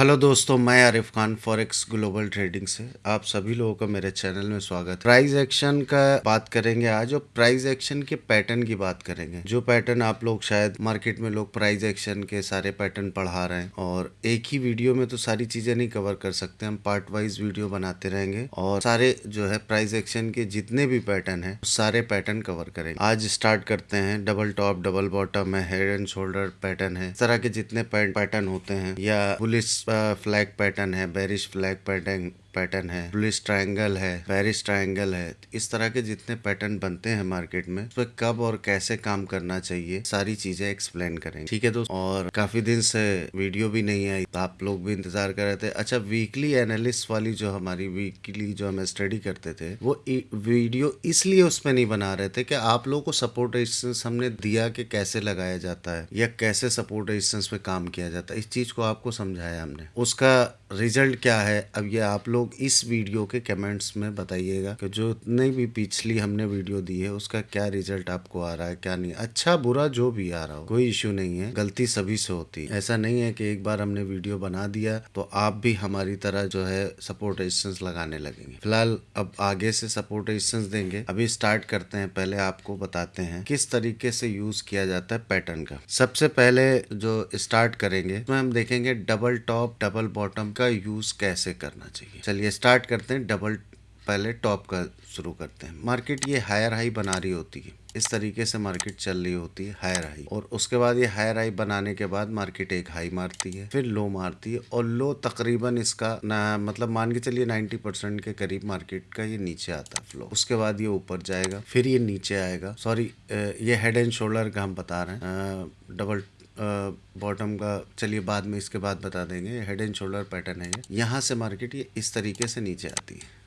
Hello दोस्तों, मैं Arif Khan forex global trading से। आप सभी लोगों का मेरे चैनल में स्वागत। प्राइस एक्शन का बात करेंगे आज और प्राइस एक्शन के पैटर्न की बात करेंगे। जो पैटर्न आप लोग शायद मार्केट में लोग प्राइस एक्शन के सारे पैटर्न पढ़ा रहे हैं और एक ही वीडियो में तो सारी चीज़ें नहीं कवर कर सकते। हम पार्ट वाइज वीडियो बनाते रहेंगे और सारे जो है प्राइस एक्शन के जितने भी पैटर्न है सारे पैटर्न कवर करेंगे। आज स्टार्ट करते हैं। डबल टॉप डबल बॉटम है। हेड एंड शोल्डर पैटर्न है। इस तरह के जितने पैटर्न होते हैं या पुलिस फ्लैग पैटर्न है बेरिश फ्लैग पैटर्न पैटर्न है पुलिस ट्रायंगल है पेरिस ट्रायंगल है इस तरह के जितने पैटर्न बनते हैं मार्केट में उस पर कब और कैसे काम करना चाहिए, सारी चीज़ें एक्सप्लेन करेंगे। ठीक है दोस्तों, और काफ़ी दिन से वीडियो भी नहीं आई तो आप लोग भी इंतज़ार कर रहे थे। अच्छा वीकली एनालिस्ट वाली जो हमारी वीकली जो हमें स्टडी करते थे, वो वीडियो इसलिए उसमें नहीं बना रहे थे कि आप लोगों को सपोर्ट रेजिस्टेंस हमने दिया कि कैसे लगाया जाता है, या कैसे सपोर्ट रेजिस्टेंस पे काम किया जाता है। इस चीज़ को आपको समझाया हमने। उसका रिज़ल्ट क्या है, अब ये आप लोग इस वीडियो के कमेंट्स में बताइएगा कि जो इतने भी पिछली हमने वीडियो दी है, उसका क्या रिज़ल्ट आपको आ रहा है, क्या नहीं। अच्छा बुरा जो भी आ रहा हो, कोई इश्यू नहीं है, गलती सभी से होती है। ऐसा नहीं है कि एक बार हमने वीडियो बना दिया तो आप भी हमारी तरह जो है सपोर्ट रेजिस्टेंस लगाने लगेंगे। फ़िलहाल अब आगे से सपोर्ट रेजिस्टेंस देंगे। अभी स्टार्ट करते हैं, पहले आपको बताते हैं किस तरीके से यूज़ किया जाता है पैटर्न का। सबसे पहले जो स्टार्ट करेंगे, उसमें हम देखेंगे डबल टॉप डबल बॉटम का यूज़ कैसे करना चाहिए? चलिए स्टार्ट करते हैं डबल पहले टॉप का शुरू करते हैं। मार्केट ये हायर हाई बना रही होती है। इस तरीके से मार्केट चल रही होती है हायर हाई और उसके बाद ये हायर हाई बनाने के बाद मार्केट एक हाई मारती है, फिर लो मारती है और लो तकरीबन इसका ना मतलब मान के चलिए 90 परसेंट के करीब मार्केट का ये नीचे आता है फ्लो उसके बाद ये ऊपर जाएगा, फिर ये नीचे आएगा। सॉरी ये हेड एंड शोल्डर का हम बता रहे हैं। डबल बॉटम का, चलिए बाद में इसके बाद बता देंगे हेड एंड शोल्डर पैटर्न है यहाँ से मार्केट ये इस तरीके से नीचे आती है।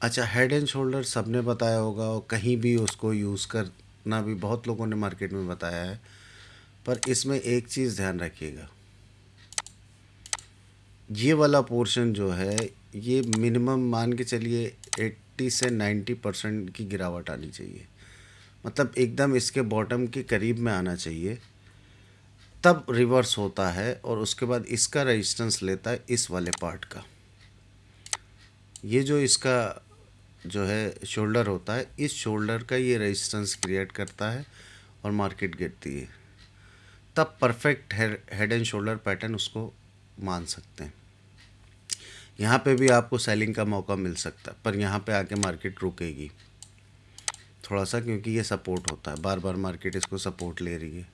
अच्छा हेड एंड शोल्डर सबने बताया होगा और कहीं भी उसको यूज़ करना भी बहुत लोगों ने मार्केट में बताया है। पर इसमें एक चीज़ ध्यान रखिएगा। ये वाला पोर्शन जो है, ये मिनिमम मान के चलिए 80 से 90 परसेंट की गिरावट आनी चाहिए। मतलब एकदम इसके बॉटम के करीब में आना चाहिए। तब रिवर्स होता है और उसके बाद इसका रेजिस्टेंस लेता है इस वाले पार्ट का। ये जो इसका जो है शोल्डर होता है, इस शोल्डर का ये रेजिस्टेंस क्रिएट करता है और मार्केट गिरती है। तब perfect head and shoulder pattern उसको मान सकते हैं। यहाँ पे भी आपको सेलिंग का मौका मिल सकता है, पर यहाँ पे आके मार्केट रुकेगी। थोड़ा सा क्योंकि ये सपोर्ट होता है, बार बार मार्केट इसको सपोर्ट ले रही है।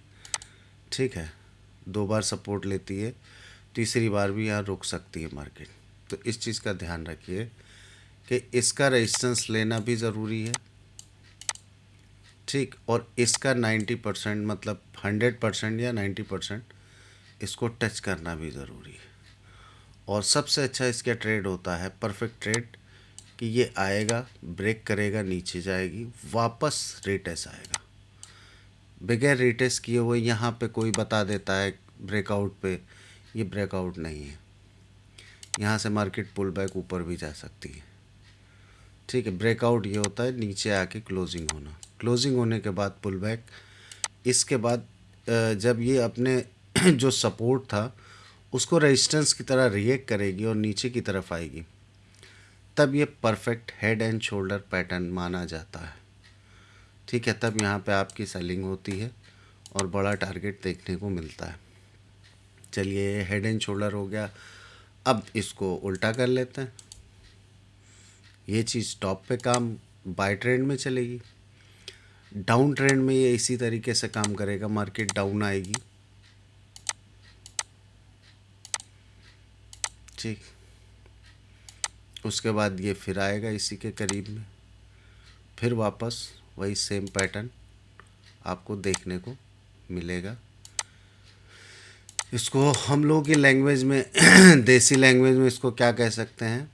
ठीक है? दो बार सपोर्ट लेती है, तीसरी बार भी यहाँ रुक सकती है मार्केट। तो इस चीज़ का ध्यान रखिए कि इसका रेजिस्टेंस लेना भी ज़रूरी है। ठीक, और इसका 90 परसेंट मतलब 100 परसेंट या 90 परसेंट इसको टच करना भी ज़रूरी है। और सबसे अच्छा इसका ट्रेड होता है परफेक्ट ट्रेड कि ये आएगा ब्रेक करेगा, नीचे जाएगी, वापस रेटेस आएगा। बगैर रिटेस्ट किए हुए यहाँ पे कोई बता देता है ब्रेकआउट पे, ये ब्रेकआउट नहीं है। यहाँ से मार्केट पुल बैक ऊपर भी जा सकती है। ठीक है ब्रेकआउट ये होता है नीचे आके क्लोजिंग होना। क्लोजिंग होने के बाद पुल बैक इसके बाद जब ये अपने जो सपोर्ट था, उसको रेजिस्टेंस की तरह रिएक्ट करेगी और नीचे की तरफ़ आएगी, तब ये perfect head and shoulder pattern माना जाता है। ठीक है, तब यहाँ पे आपकी सेलिंग होती है और बड़ा टारगेट देखने को मिलता है। चलिए हेड एंड शोल्डर हो गया। अब इसको उल्टा कर लेते हैं। ये चीज़ टॉप पे काम बाय ट्रेंड में चलेगी। डाउन ट्रेंड में ये इसी तरीके से काम करेगा मार्केट डाउन आएगी। ठीक। उसके बाद ये फिर आएगा इसी के करीब में। फिर वापस वही सेम पैटर्न आपको देखने को मिलेगा। इसको हम लोगों की लैंग्वेज में, देसी लैंग्वेज में इसको क्या कह सकते हैं?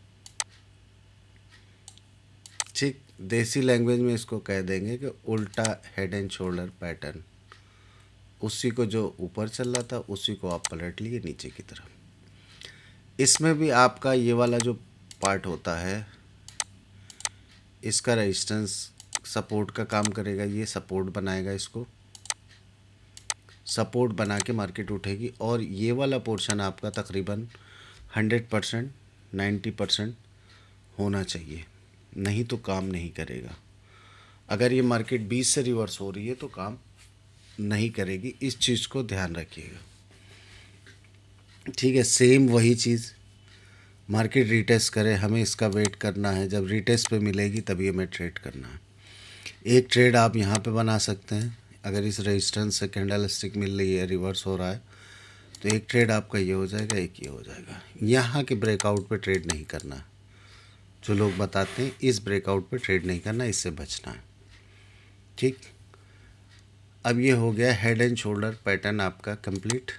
ठीक, देसी लैंग्वेज में इसको कह देंगे कि उल्टा हेड एंड शोल्डर पैटर्न उसी को जो ऊपर चल रहा था, उसी को आप पलट लिए नीचे की तरफ़। इसमें भी आपका ये वाला जो पार्ट होता है, इसका रेजिस्टेंस सपोर्ट का काम करेगा, ये सपोर्ट बनाएगा इसको। सपोर्ट बना के मार्केट उठेगी और ये वाला पोर्शन आपका तकरीबन हंड्रेड परसेंट नाइन्टी परसेंट होना चाहिए, नहीं तो काम नहीं करेगा। अगर ये मार्केट बीस से रिवर्स हो रही है तो काम नहीं करेगी, इस चीज़ को ध्यान रखिएगा। ठीक है, सेम वही चीज़, मार्केट रिटेस्ट करे, हमें इसका वेट करना है, जब रिटेस्ट पे मिलेगी तभी हमें ट्रेड करना है। एक ट्रेड आप यहाँ पे बना सकते हैं। अगर इस रेजिस्टेंस से कैंडल स्टिक मिल रही है रिवर्स हो रहा है तो एक ट्रेड आपका ये हो जाएगा, एक ये हो जाएगा। यहाँ के ब्रेकआउट पे ट्रेड नहीं करना। जो लोग बताते हैं, इस ब्रेकआउट पे ट्रेड नहीं करना, इससे बचना है। ठीक? अब ये हो गया हेड एंड शोल्डर पैटर्न आपका कंप्लीट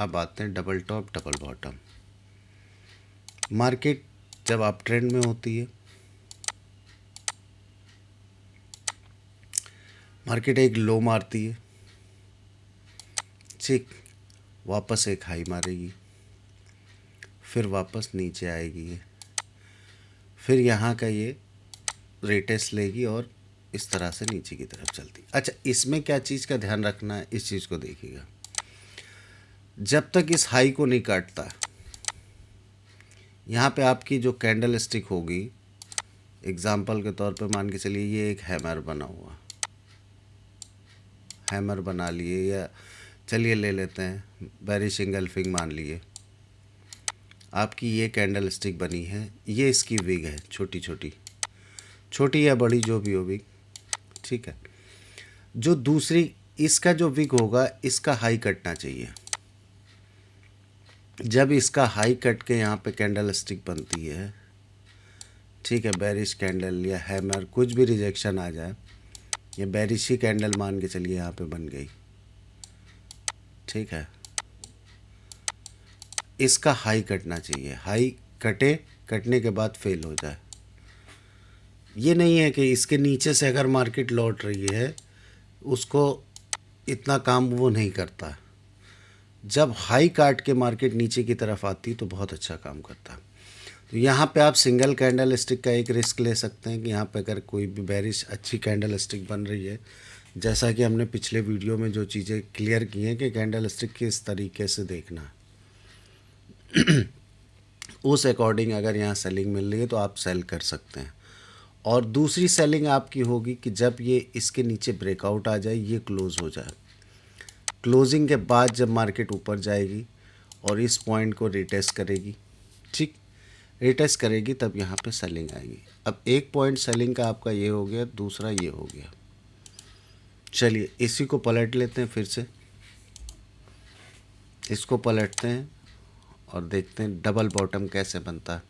अब आते हैं double top double bottom market जब आप ट्रेंड में होती है मार्केट एक लो मारती है। ठीक, वापस एक हाई मारेगी, फिर वापस नीचे आएगी फिर यहाँ का ये रेटेस लेगी और इस तरह से नीचे की तरफ़ चलती। अच्छा इसमें क्या चीज़ का ध्यान रखना है? इस चीज़ को देखिएगा। जब तक इस हाई को नहीं काटता, यहाँ पे आपकी जो कैंडल स्टिक होगी एग्ज़ाम्पल के तौर पे मान के चलिए ये एक हैमर बना हुआ। हैमर बना लिए या चलिए ले लेते हैं वेरी सिंगल फिंग मान लिए। आपकी ये कैंडल स्टिक बनी है, ये इसकी विग है, छोटी छोटी। छोटी या बड़ी जो भी हो विग, ठीक है। जो दूसरी, इसका जो विग होगा, इसका हाई कटना चाहिए। जब इसका हाई कट के यहाँ पे कैंडल स्टिक बनती है, ठीक है, बैरिश, कैंडल या हैमर, कुछ भी रिजेक्शन आ जाए ये बैरिश कैंडल मान के चलिए यहाँ पे बन गई। ठीक है। इसका हाई कटना चाहिए। हाई कटे, कटने के बाद फेल हो जाए। ये नहीं है कि इसके नीचे से अगर मार्केट लौट रही है, उसको इतना काम वो नहीं करता। जब हाई काट के मार्केट नीचे की तरफ़ आती तो बहुत अच्छा काम करता। तो यहाँ पे आप सिंगल कैंडल स्टिक का एक रिस्क ले सकते हैं कि यहाँ पे अगर कोई भी बैरिश अच्छी कैंडल स्टिक बन रही है। जैसा कि हमने पिछले वीडियो में जो चीज़ें क्लियर की हैं कि कैंडल स्टिक किस तरीके से देखना उस अकॉर्डिंग अगर यहाँ सेलिंग मिल रही है तो आप सेल कर सकते हैं। और दूसरी सेलिंग आपकी होगी कि जब ये इसके नीचे ब्रेकआउट आ जाए, ये क्लोज़ हो जाए। क्लोजिंग के बाद जब मार्केट ऊपर जाएगी और इस पॉइंट को रिटेस्ट करेगी रिटेस्ट करेगी, तब यहाँ पे सेलिंग आएगी। अब एक पॉइंट सेलिंग का आपका ये हो गया, दूसरा ये हो गया। चलिए, इसी को पलट लेते हैं फिर से। इसको पलटते हैं और देखते हैं डबल बॉटम कैसे बनता है।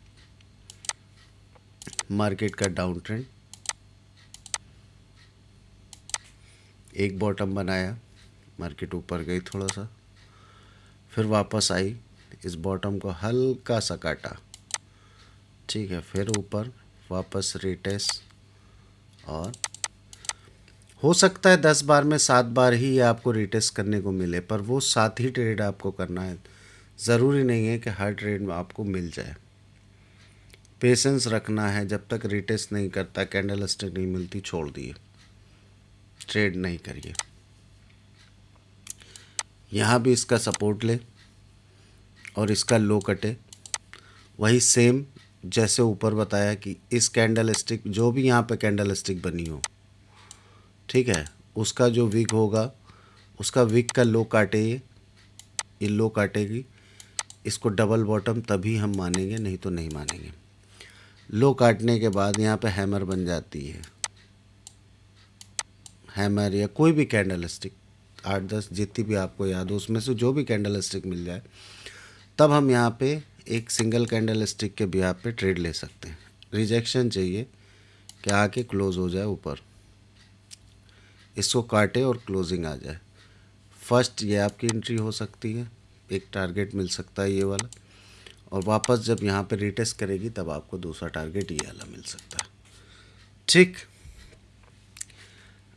मार्केट का डाउन ट्रेंड एक बॉटम बनाया मार्केट ऊपर गई थोड़ा सा। फिर वापस आई, इस बॉटम को हल्का सा काटा। ठीक है, फिर ऊपर वापस रिटेस और हो सकता है दस बार में सात बार ही ये आपको रिटेस्ट करने को मिले, पर वो सात ही ट्रेड आपको करना है। ज़रूरी नहीं है कि हर ट्रेड में आपको मिल जाए। पेशेंस रखना है, जब तक रिटेस्ट नहीं करता कैंडल स्टिक नहीं मिलती, छोड़ दिए। ट्रेड नहीं करिए। यहाँ भी इसका सपोर्ट ले और इसका लो कटे वही सेम जैसे ऊपर बताया कि इस कैंडल स्टिक जो भी यहाँ पे कैंडल स्टिक बनी हो, ठीक है, उसका जो विक होगा, उसका विक का लो काटे ये लो काटेगी, इसको डबल बॉटम तभी हम मानेंगे, नहीं तो नहीं मानेंगे। लो काटने के बाद यहाँ पे हैमर बन जाती है। हैमर या कोई भी कैंडल स्टिक आठ दस जितनी भी आपको याद हो, उसमें से जो भी कैंडल स्टिक मिल जाए, तब हम यहाँ पे एक सिंगल कैंडल स्टिक के भी पे ट्रेड ले सकते हैं। रिजेक्शन चाहिए कि आके क्लोज़ हो जाए ऊपर। इसको काटे और क्लोजिंग आ जाए। फ़र्स्ट ये आपकी एंट्री हो सकती है, एक टारगेट मिल सकता है ये वाला। और वापस जब यहाँ पे रिटेस्ट करेगी, तब आपको दूसरा टारगेट ये वाला मिल सकता है। ठीक।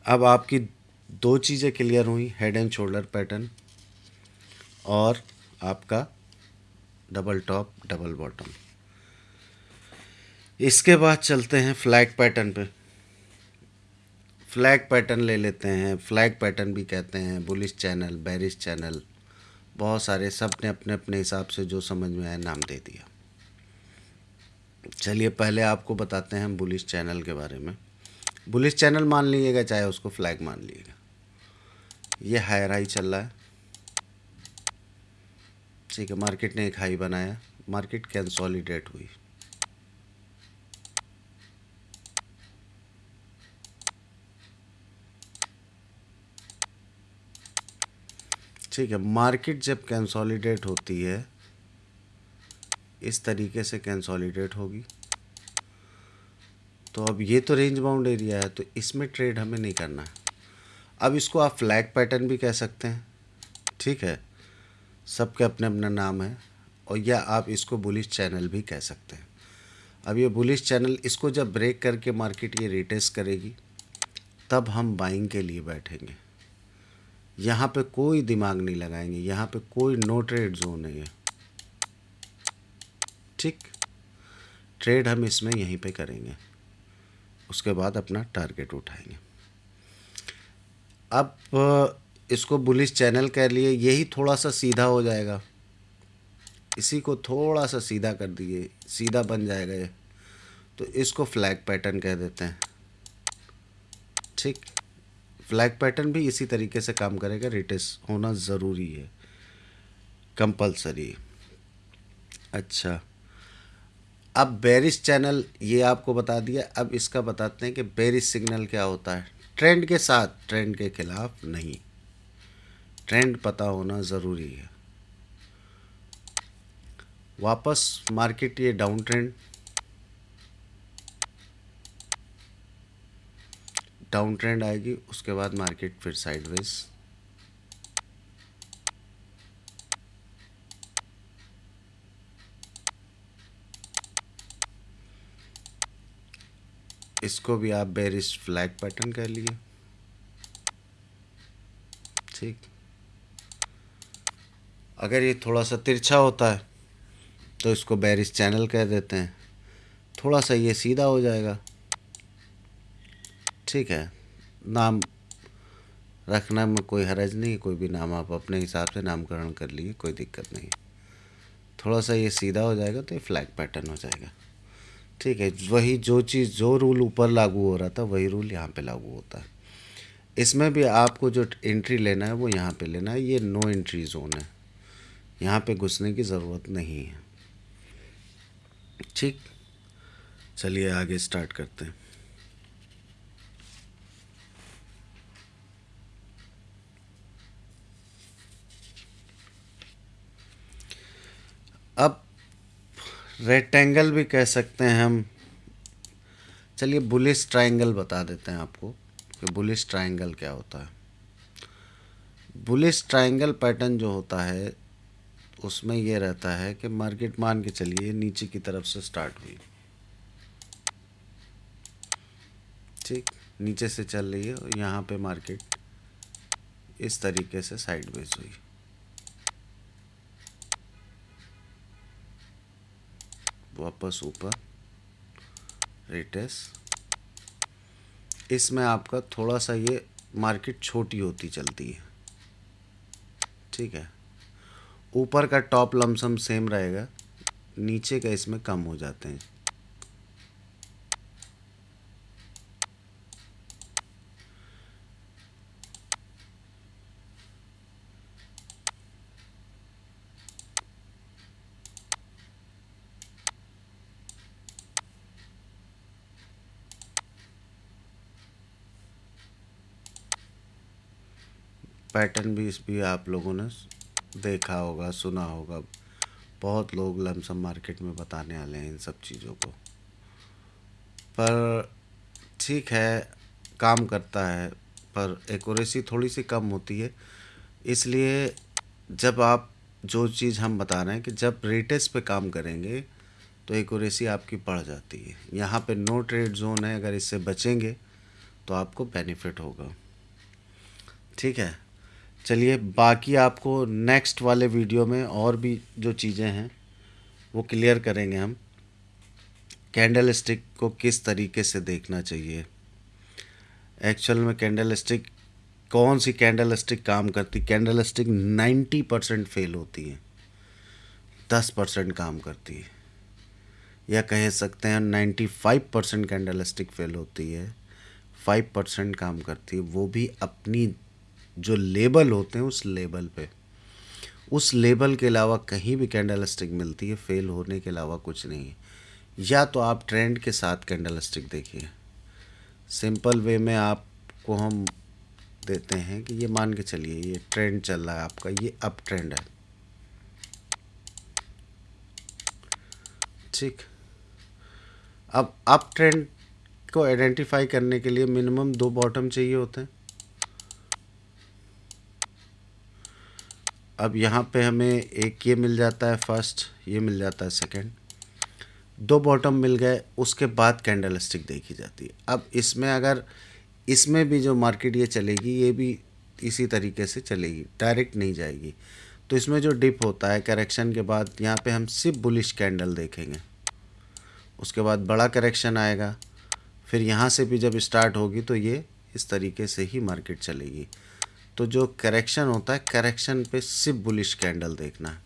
अब आपकी दो चीज़ें क्लियर हुई हेड एंड शोल्डर पैटर्न और आपका डबल टॉप, डबल बॉटम। इसके बाद चलते हैं फ्लैग पैटर्न पे। फ्लैग पैटर्न ले लेते हैं। फ्लैग पैटर्न भी कहते हैं। बुलिश चैनल बैरिश चैनल बहुत सारे सबने अपने अपने हिसाब से जो समझ में आया नाम दे दिया। चलिए पहले आपको बताते हैं बुलिश चैनल के बारे में। बुलिश चैनल मान लीजिएगा, चाहे उसको फ्लैग मान लीजिएगा। ये हायर हाई चल रहा है। ठीक है मार्केट ने एक हाई बनाया, मार्केट कैंसोलिडेट हुई। ठीक है, मार्केट जब कैंसोलिडेट होती है, इस तरीके से कैंसोलिडेट होगी। तो अब ये तो रेंज बाउंड एरिया है तो इसमें ट्रेड हमें नहीं करना है। अब इसको आप फ्लैग पैटर्न भी कह सकते हैं। ठीक है सबके अपने अपना नाम है और या आप इसको बुलिश चैनल भी कह सकते हैं। अब ये बुलिश चैनल इसको जब ब्रेक करके मार्केट ये रिटेस्ट करेगी, तब हम बाइंग के लिए बैठेंगे। यहाँ पे कोई दिमाग नहीं लगाएँगे, यहाँ पे कोई नो ट्रेड जोन है। ठीक? ट्रेड हम इसमें यहीं पे करेंगे। उसके बाद अपना टारगेट उठाएँगे। अब इसको बुलिश चैनल कह लिए यही थोड़ा सा सीधा हो जाएगा। इसी को थोड़ा सा सीधा कर दिए, सीधा बन जाएगा ये। तो इसको फ्लैग पैटर्न कह देते हैं। ठीक? फ्लैग पैटर्न भी इसी तरीके से काम करेगा रिटेस होना ज़रूरी है। कंपलसरी अच्छा। अब बेरिस चैनल ये आपको बता दिया, अब इसका बताते हैं कि बेरिस सिग्नल क्या होता है। ट्रेंड के साथ ट्रेंड के खिलाफ नहीं। ट्रेंड पता होना ज़रूरी है। वापस मार्केट ये डाउन ट्रेंड। डाउन ट्रेंड आएगी, उसके बाद मार्केट फिर साइडवेज इसको भी आप बेरिस फ्लैग पैटर्न कह लिए ठीक। अगर ये थोड़ा सा तिरछा होता है तो इसको बैरिस चैनल कह देते हैं। थोड़ा सा ये सीधा हो जाएगा। ठीक है। नाम रखना में कोई हरज नहीं, कोई भी नाम आप अपने हिसाब से नामकरण कर लिए, कोई दिक्कत नहीं। थोड़ा सा ये सीधा हो जाएगा तो ये फ्लैग पैटर्न हो जाएगा। ठीक है। वही जो चीज़, जो रूल ऊपर लागू हो रहा था, वही रूल यहाँ पे लागू होता है। इसमें भी आपको जो एंट्री लेना है, वो यहाँ पे लेना है। ये नो एंट्री जोन है। यहाँ पे घुसने की ज़रूरत नहीं है। ठीक? चलिए आगे स्टार्ट करते हैं। अब रेक्टेंगल भी कह सकते हैं हम। चलिए बुलिस ट्रायंगल बता देते हैं आपको कि बुलिस ट्रायंगल क्या होता है। बुलिस ट्रायंगल पैटर्न जो होता है उसमें ये रहता है कि मार्केट मान के चलिए नीचे की तरफ़ से स्टार्ट हुई। ठीक? नीचे से चल रही है और यहाँ पे मार्केट इस तरीके से साइडवेज हुई। वापस ऊपर। रेटेस इसमें आपका थोड़ा सा ये मार्केट छोटी होती चलती है। ठीक है? ऊपर का टॉप लमसम सेम रहेगा, नीचे का इसमें कम हो जाते हैं। पैटर्न भी इस भी आप लोगों ने देखा होगा, सुना होगा। बहुत लोग लमसम मार्केट में बताने वाले हैं इन सब चीज़ों को। पर ठीक है, काम करता है, पर एक्यूरेसी थोड़ी सी कम होती है। इसलिए जब आप जो चीज़ हम बता रहे हैं कि जब रेटेस पे काम करेंगे तो एक्यूरेसी आपकी बढ़ जाती है। यहाँ पे नो ट्रेड जोन है, अगर इससे बचेंगे तो आपको बेनिफिट होगा। ठीक है? चलिए, बाकी आपको नेक्स्ट वाले वीडियो में और भी जो चीज़ें हैं, वो क्लियर करेंगे हम। कैंडल स्टिक को किस तरीके से देखना चाहिए? एक्चुअल में कैंडल स्टिक कौन सी कैंडल स्टिक काम करती? Candle stick ninety percent fail होती है। दस परसेंट काम करती है। या कह सकते हैं ninety five percent candle stick fail होती है। फाइव परसेंट काम करती है। वो भी अपनी जो लेबल होते हैं उस लेबल पे। उस लेबल के अलावा कहीं भी कैंडल स्टिक मिलती है फेल होने के अलावा कुछ नहीं है। या तो आप ट्रेंड के साथ कैंडल स्टिक देखिए। सिंपल वे में आपको हम देते हैं कि ये मान के चलिए, ये ट्रेंड चल रहा है आपका, ये अप ट्रेंड है। ठीक। अब अप ट्रेंड को आइडेंटिफाई करने के लिए मिनिमम दो बॉटम चाहिए होते हैं। अब यहाँ पे हमें एक ये मिल जाता है फ़र्स्ट ये मिल जाता है सेकंड दो बॉटम मिल गए, उसके बाद कैंडल स्टिक देखी जाती है। अब इसमें अगर, इसमें भी जो मार्केट ये चलेगी, ये भी इसी तरीके से चलेगी डायरेक्ट नहीं जाएगी। तो इसमें जो डिप होता है करेक्शन के बाद यहाँ पे हम सिर्फ़ बुलिश कैंडल देखेंगे। उसके बाद बड़ा करेक्शन आएगा। फिर यहाँ से भी जब स्टार्ट होगी तो ये इस तरीके से ही मार्केट चलेगी। तो जो करेक्शन होता है करेक्शन पे सिर्फ़ बुलिश कैंडल देखना है।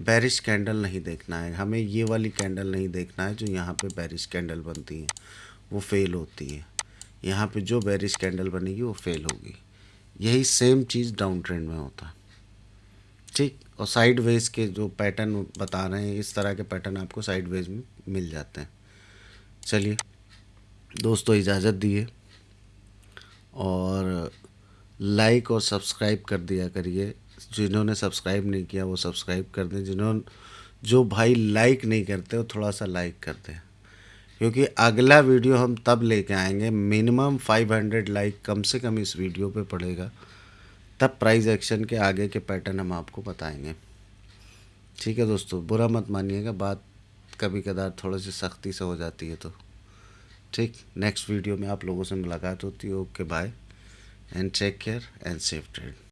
बैरिश कैंडल नहीं देखना है। हमें ये वाली कैंडल नहीं देखना है जो यहाँ पे बैरिश कैंडल बनती है। वो फेल होती है। यहाँ पे जो बैरिश कैंडल बनेगी, वो फेल होगी। यही सेम चीज़ डाउन ट्रेंड में होता है। ठीक? और साइड वेज के जो पैटर्न बता रहे हैं, इस तरह के पैटर्न आपको साइड वेज में मिल जाते हैं। चलिए, दोस्तों, इजाज़त दिए और लाइक और सब्सक्राइब कर दिया करिए। जिन्होंने सब्सक्राइब नहीं किया, वो सब्सक्राइब कर दें। जिन्होंने जो भाई लाइक नहीं करते, वो थोड़ा सा लाइक कर दें। क्योंकि अगला वीडियो हम तब लेके आएँगे, मिनिमम 500 लाइक कम से कम इस वीडियो पे पड़ेगा। तब प्राइस एक्शन के आगे के पैटर्न हम आपको बताएँगे। ठीक है दोस्तों, बुरा मत मानिएगा, बात कभी कदार थोड़ी सी सख्ती से हो जाती है तो। ठीक नेक्स्ट वीडियो में आप लोगों से मुलाकात होती है। Okay bye and take care and safe trade